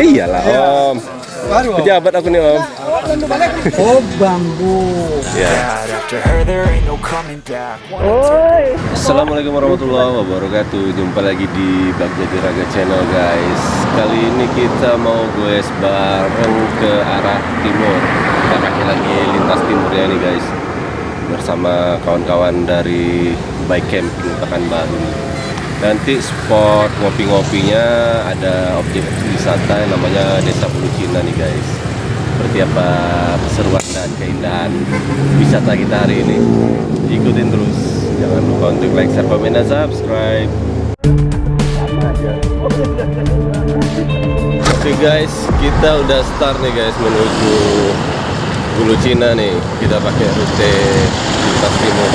Iyalah om. Pejabat aku nih om. Oh bambu. Ya. Oi. Assalamualaikum warahmatullahi wabarakatuh. Jumpa lagi di Bag Jadi Raga Channel guys. Kali ini kita mau goes bareng ke arah timur. Kita pakai lagi lintas timur ya nih guys. Bersama kawan-kawan dari Bike Camping Pekanbaru. Nanti spot ngopi-ngopinya ada objek wisata yang namanya Desa Bulu Cina nih guys. Seperti apa keseruan dan keindahan wisata kita hari ini. Ikutin terus. Jangan lupa untuk like, share, komen, dan subscribe. Oke guys, kita udah start nih guys menuju Bulu Cina nih. Kita pakai rute lintas timur.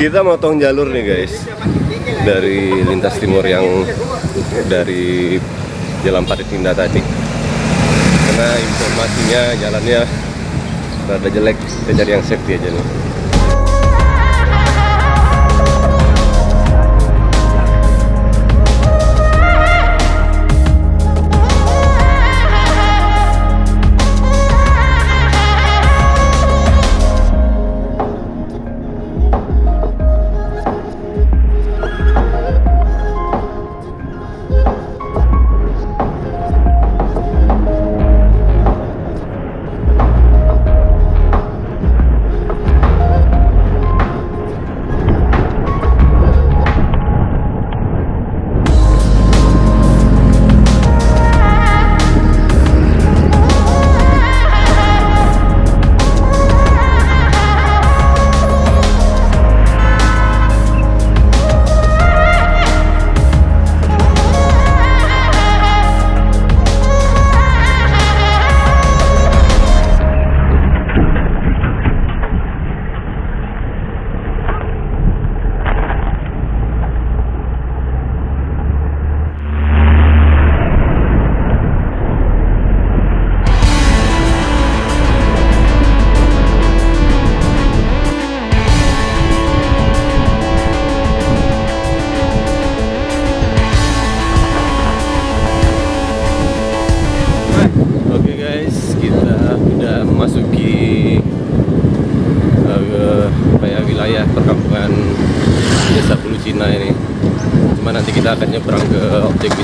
Kita motong jalur nih guys dari lintas timur yang dari Jalan Parit Indah tadi. Karena informasinya jalannya rada jelek, kita cari yang safety aja nih.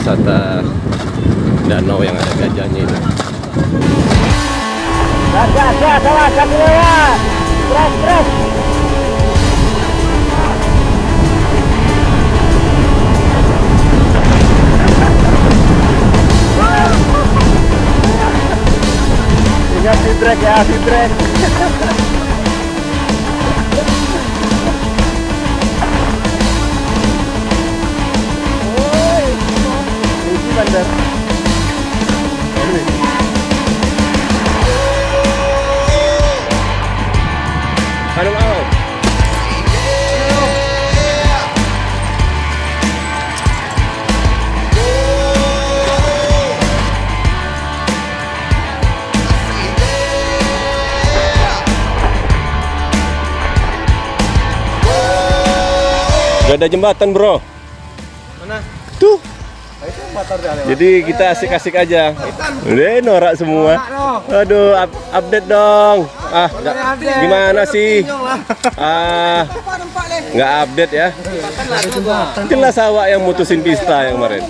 Wisata danau yang ada gajahnya. Gas, gas, gas. Awas, kasih lewat. Beras, beras. Ingat feedback ya, feedback. Oi, Gak ada jembatan bro. Mana? Tuh. Lewat. Jadi kita asik-asik aja. Udah norak semua. Aduh, up- update dong. Ah, nggak- gimana sih? Ah, nggak update ya? Jelas awak yang mutusin pista yang kemarin.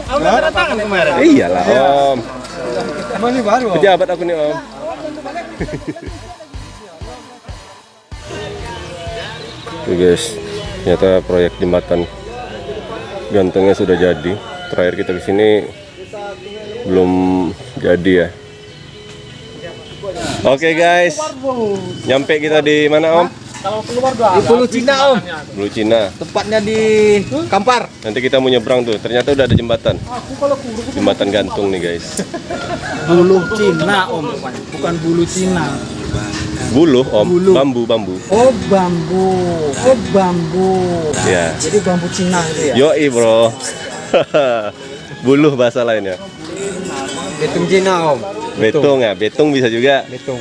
Iyalah om. Baru. Om? Pejabat aku nih om. Tuh guys, ternyata proyek jembatan gantengnya sudah jadi. Terakhir kita ke sini belum jadi ya. Oke guys, nyampe kita di mana Om? Di Pulau Cina om. Blue Cina. Tepatnya di Kampar. Nanti kita mau nyebrang tuh. Ternyata udah ada jembatan. Jembatan gantung nih guys. Bulu Cina om, bukan bulu Cina. Buluh Om, Buluh. bambu bambu. Oh bambu, oh bambu. Ya. Jadi bambu Cina itu ya. Yoi bro. Buluh bahasa lainnya. Betung Cina om. Betung ya, betung bisa juga. Betung.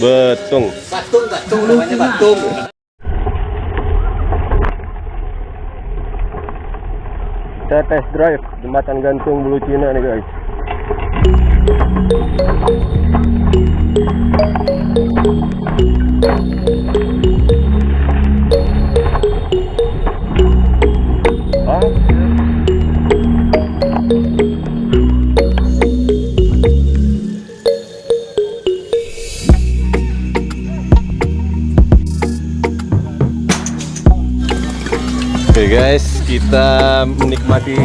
Be- betung. Batung, batung namanya batung. Kita test drive jembatan gantung Bulu Cina nih guys. Oke guys, kita menikmati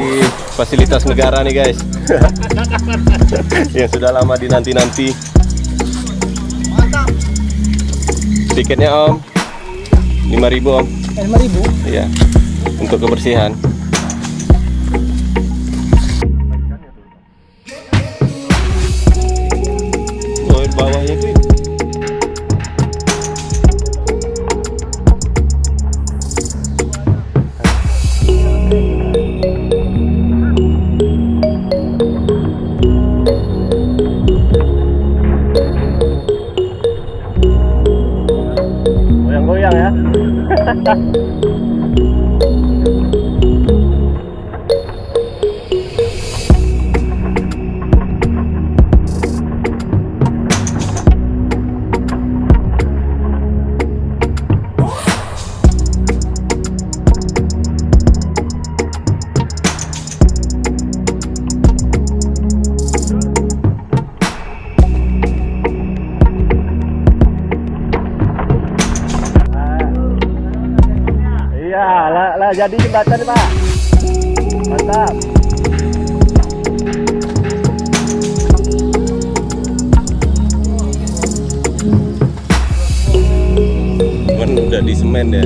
fasilitas negara nih guys. Yang sudah lama dinanti-nanti. Tiketnya Om 5000 Om. Lima ribu. Iya. Untuk kebersihan. Bye. Lah jadi jembatan nih, Pak. Mantap. Cuman udah di semen ya.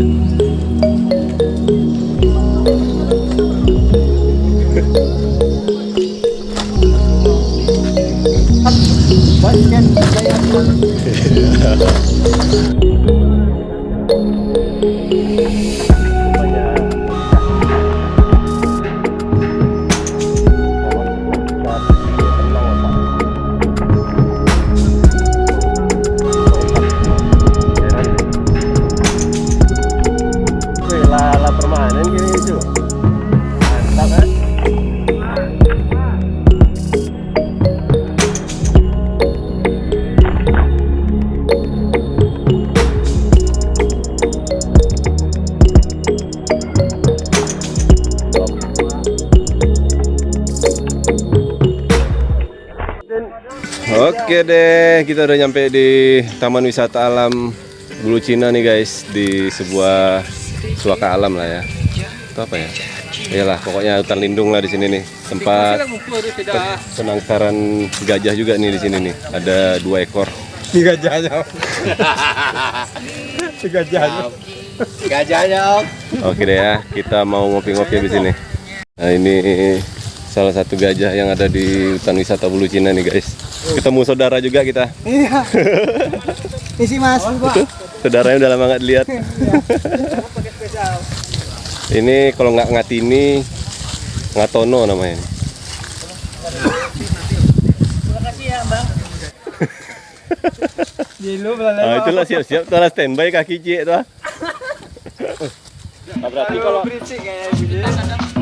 Wih, Oke deh, kita udah nyampe di Taman Wisata Alam Bulu Cina nih guys di sebuah suaka alam lah ya. Itu apa ya? Iyalah, pokoknya hutan lindung lah di sini nih. Tempat penangkaran gajah juga nih di sini nih. Ada dua ekor. Tiga jajah. Tiga jajah. Gajahnya om. Oke deh ya, kita mau ngopi-ngopi di sini. Nah ini salah satu gajah yang ada di hutan wisata Bulu Cina nih guys. Ketemu saudara juga kita. Iya. Isi mas, Pak. Saudaranya udah lama nggak dilihat. ini kalau nggak ngatini, ngatono namanya. Jilo belanda. Ah, itulah siap-siap tuh lah standby kaki cie tuh. ah. Berarti kalau berisik kayak